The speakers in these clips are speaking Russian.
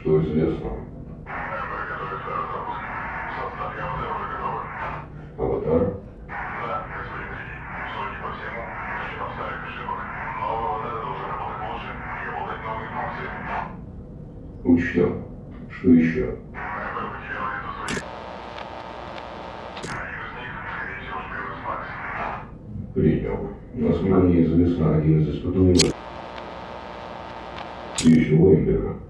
что известно. Аватар? Да, Учтем. Что еще? Принял. Насколько мне известно, один из испытуемых. И Еще Уэмбера.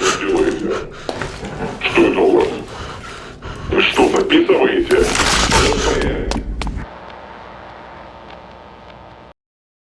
Что вы делаете? Что это у вас? Вы что, записываете?